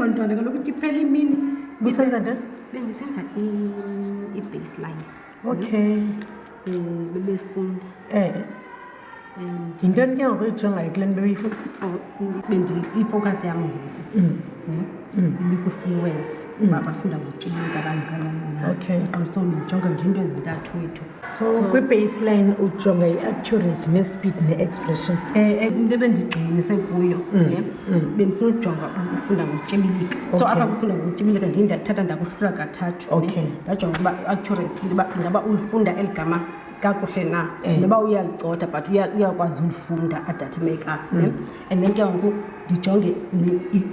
bantwana kaloku ithi iphela imini busenza nto bendisenza i-baseline okay eh, bebefunda um yintoni ke ngoku ijongayo kule nto bendiyifocus yam ngoku mm. hmm? mm. ibikwi-fluence mm. uba bafunda ngotyilika abangakananaqiniso ndijonga nje into ezintathu wethu so kwi-baseline ujonga i-accuracy ne-speed ne-expression um eh, eh, into ebendigxininise kuyo bendifuna ujonga ufunda ngotyibilika so apha kufunda ngotyibilika ndindathatha ndakuhlula kathathu ndajonga uba i-accuracy uba ingaba ulifunda eli gama kakuhle na eh. noba uyalicotha but uyakwazi ulifunda adathe makeup mm. ne and then ke ngoku ndijonge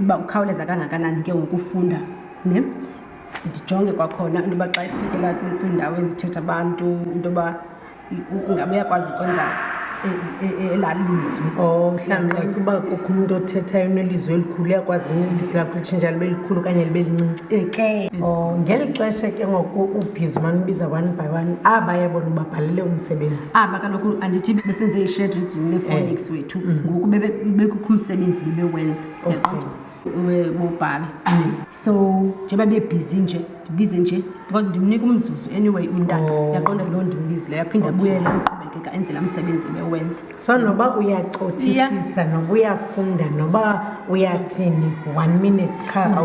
uba ukhawuleza kangakanani ke ngoku ufunda ne ndijonge kwakhona into yoba xa ifikela kwiindawo ezithetha abantu into yoba ungabe uyakwazi ukwenza elalizwi oh, mhlawumbi like uba kukho umntu othethayo unelizwi elikhulu uyakwazi ilizwi lakho litshintsha libe likhulu okanye libe lincinci eke oh, ngeli xesha ke ngoku ubhizi umane ubiza one by one aba yabona ubabhalele umsebenzi aba kaloku andithi besenze i-shed reading nephonics eh. wethu mm. ngoku bekukho umsebenzi bebewenza yaqonda okay. wobhala so njengoba bebhizi nje ndibize nje because ndimnika umzuzu anyway umntana oh. yaqonda loo ndimbizile yaphinde abuyele uqhubekeka enzela umsebenzi bewenza so noba uyacothisisa noba uyafunda noba uyathini one minute qha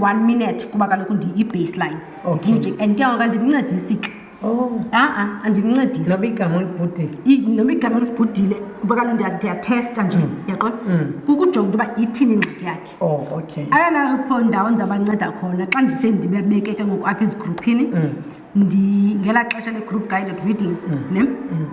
one minute kuba kaloku ndiyi-baseline oh, okay. and ke ngoka ndimncedisi xa Oh. A-a, andimncedisi. Noba igama olibhudile. Noba igama olibhudile kuba kaloku ndiyathesta nje, mm. yaqona? Mm. Kukujonga into yoba ithini ingxaki yakhe. Oh, okay. Ayona pho ndawo ndizabanceda khona xa ndise ndibabeke ke ngoku apha ezigruphini. Mm. Ndi ngela xesha le group guided reading, ne?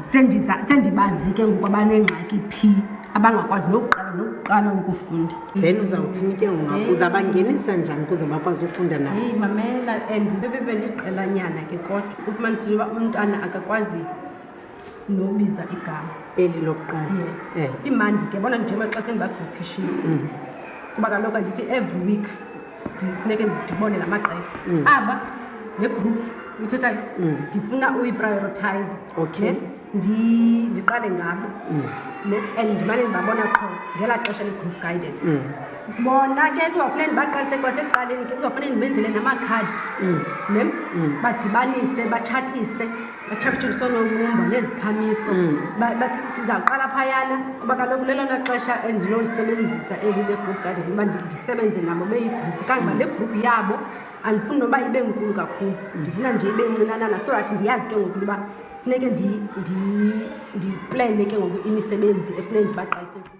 Sendiza sendibazi ke ngoku abanengxaki phi abangakwazi nokuqala nokuqala ukufunda. then uzawuthini ke ngoku uzabangenisa njani ukuze bakwazi ufunda nabo heyi mamela and bebebeliqelanyana ke kodwa ufumana ukuthi uba umntwana akakwazi nobiza igama eli lokuqala yes Eh. imandi ke bona njengoba xa sendibagrupishini Mm. kuba kaloku andithi every week ndifuneke ndibone la maqela Mm. aba le group uyithethayo ndifuna uyiprioritize Okay. ndiqale ngabo mm. and ndimane ndibabona qho ngelaa xesha ligroup guided mm. bona ke kuzawufuneka ndibaqalise kwasekuqaleni ke kuzawufuneka ndibenzele namakhadi mm. ne badibanise batshathise batshatshiswe nobumba nezikhamiso sizawuqala phayana kuba kaloku lelona xesha endilolisebenzisa eli legroup guided uba ndisebenze nabo beyigroup kangoba le group yabo mm. andifuni noba ibe nkulu kakhulu ndifuna nje ibe ncinanana so that ndiyazi ke ngoku uba funeke ndiplane ke ngoku imisebenzi efuneke ndibaqalise kuyo